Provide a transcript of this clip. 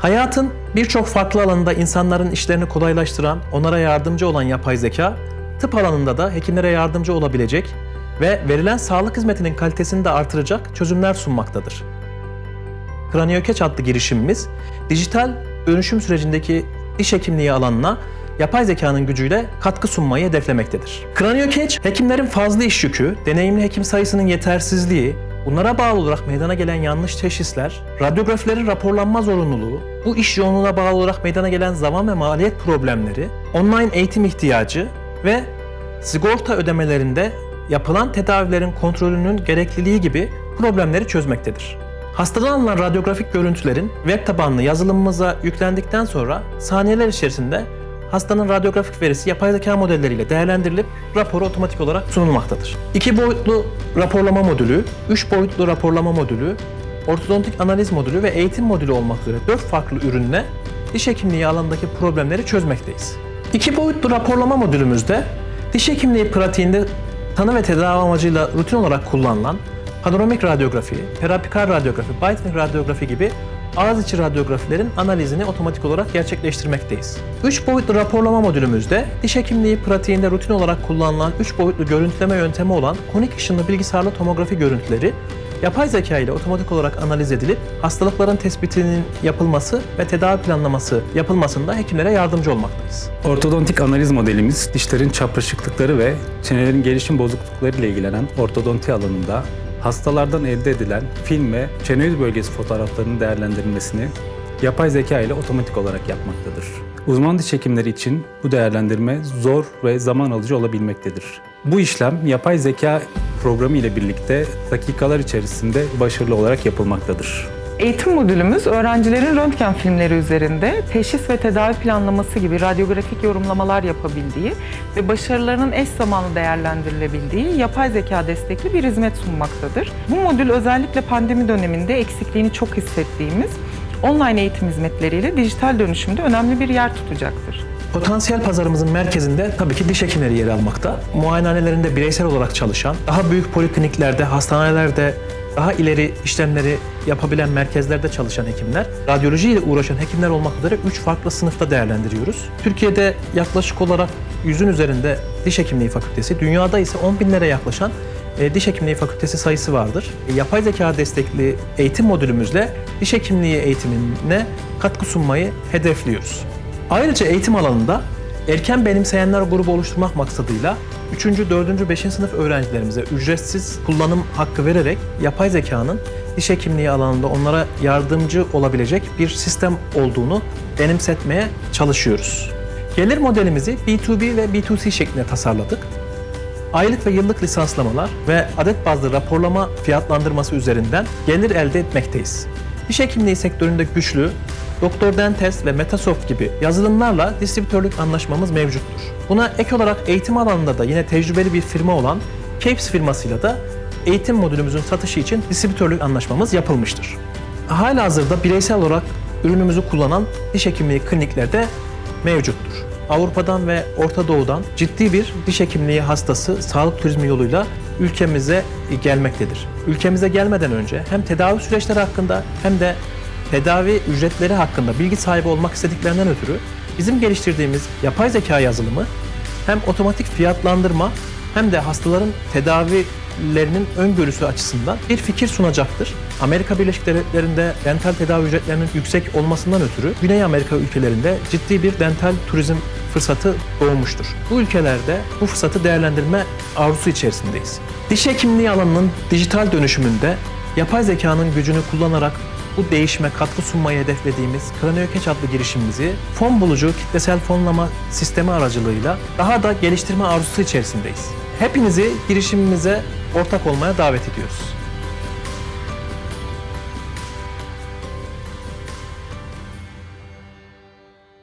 Hayatın birçok farklı alanında insanların işlerini kolaylaştıran, onlara yardımcı olan yapay zeka, tıp alanında da hekimlere yardımcı olabilecek ve verilen sağlık hizmetinin kalitesini de artıracak çözümler sunmaktadır. Kraniokeç adlı girişimimiz, dijital dönüşüm sürecindeki diş hekimliği alanına yapay zekanın gücüyle katkı sunmayı hedeflemektedir. Kraniokeç, hekimlerin fazla iş yükü, deneyimli hekim sayısının yetersizliği, bunlara bağlı olarak meydana gelen yanlış teşhisler, radyografilerin raporlanma zorunluluğu, bu iş yoğunluğuna bağlı olarak meydana gelen zaman ve maliyet problemleri, online eğitim ihtiyacı ve sigorta ödemelerinde yapılan tedavilerin kontrolünün gerekliliği gibi problemleri çözmektedir. Hastadan alınan radyografik görüntülerin web tabanlı yazılımımıza yüklendikten sonra saniyeler içerisinde hastanın radyografik verisi yapay zeka modelleriyle değerlendirilip raporu otomatik olarak sunulmaktadır. İki boyutlu raporlama modülü, üç boyutlu raporlama modülü, ortodontik analiz modülü ve eğitim modülü olmak üzere dört farklı ürünle diş hekimliği alanındaki problemleri çözmekteyiz. İki boyutlu raporlama modülümüzde diş hekimliği pratiğinde tanı ve tedavi amacıyla rutin olarak kullanılan panoramik radyografi, perapikal radyografi, Biometrik radyografi gibi ağız içi radyografilerin analizini otomatik olarak gerçekleştirmekteyiz. 3 boyutlu raporlama modülümüzde diş hekimliği pratiğinde rutin olarak kullanılan 3 boyutlu görüntüleme yöntemi olan konik ışınlı bilgisayarlı tomografi görüntüleri yapay zeka ile otomatik olarak analiz edilip hastalıkların tespitinin yapılması ve tedavi planlaması yapılmasında hekimlere yardımcı olmaktayız. Ortodontik analiz modelimiz dişlerin çapraşıklıkları ve çenelerin gelişim bozuklukları ile ilgilenen ortodonti alanında hastalardan elde edilen film ve çene yüz bölgesi fotoğraflarının değerlendirilmesini yapay zeka ile otomatik olarak yapmaktadır. Uzman diş hekimleri için bu değerlendirme zor ve zaman alıcı olabilmektedir. Bu işlem yapay zeka programı ile birlikte dakikalar içerisinde başarılı olarak yapılmaktadır. Eğitim modülümüz öğrencilerin röntgen filmleri üzerinde teşhis ve tedavi planlaması gibi radyografik yorumlamalar yapabildiği ve başarılarının eş zamanlı değerlendirilebildiği yapay zeka destekli bir hizmet sunmaktadır. Bu modül özellikle pandemi döneminde eksikliğini çok hissettiğimiz online eğitim hizmetleriyle dijital dönüşümde önemli bir yer tutacaktır. Potansiyel pazarımızın merkezinde tabii ki diş hekimleri yer almakta. Muayenehanelerinde bireysel olarak çalışan, daha büyük polikliniklerde, hastanelerde daha ileri işlemleri yapabilen merkezlerde çalışan hekimler, radyoloji ile uğraşan hekimler olmak üzere 3 farklı sınıfta değerlendiriyoruz. Türkiye'de yaklaşık olarak 100'ün üzerinde diş hekimliği fakültesi, dünyada ise 10 binlere yaklaşan diş hekimliği fakültesi sayısı vardır. E, yapay zeka destekli eğitim modülümüzle diş hekimliği eğitimine katkı sunmayı hedefliyoruz. Ayrıca eğitim alanında erken benimseyenler grubu oluşturmak maksadıyla 3. 4. 5. sınıf öğrencilerimize ücretsiz kullanım hakkı vererek yapay zekanın diş hekimliği alanında onlara yardımcı olabilecek bir sistem olduğunu benimsetmeye çalışıyoruz. Gelir modelimizi B2B ve B2C şeklinde tasarladık. Aylık ve yıllık lisanslamalar ve adet bazlı raporlama fiyatlandırması üzerinden gelir elde etmekteyiz. Diş hekimliği sektöründe güçlü, Doktor Dentest ve Metasoft gibi yazılımlarla distribütörlük anlaşmamız mevcuttur. Buna ek olarak eğitim alanında da yine tecrübeli bir firma olan Capes firmasıyla da eğitim modülümüzün satışı için distribütörlük anlaşmamız yapılmıştır. Halihazırda bireysel olarak ürünümüzü kullanan diş hekimliği kliniklerde mevcuttur. Avrupa'dan ve Orta Doğu'dan ciddi bir diş hekimliği hastası sağlık turizmi yoluyla ülkemize gelmektedir. Ülkemize gelmeden önce hem tedavi süreçleri hakkında hem de tedavi ücretleri hakkında bilgi sahibi olmak istediklerinden ötürü bizim geliştirdiğimiz yapay zeka yazılımı hem otomatik fiyatlandırma hem de hastaların tedavilerinin öngörüsü açısından bir fikir sunacaktır. Amerika Birleşik Devletleri'nde dental tedavi ücretlerinin yüksek olmasından ötürü Güney Amerika ülkelerinde ciddi bir dental turizm fırsatı doğmuştur. Bu ülkelerde bu fırsatı değerlendirme arzusu içerisindeyiz. Diş hekimliği alanının dijital dönüşümünde yapay zekanın gücünü kullanarak bu değişime katkı sunmayı hedeflediğimiz Kraniokeç adlı girişimimizi fon bulucu kitlesel fonlama sistemi aracılığıyla daha da geliştirme arzusu içerisindeyiz. Hepinizi girişimimize ortak olmaya davet ediyoruz.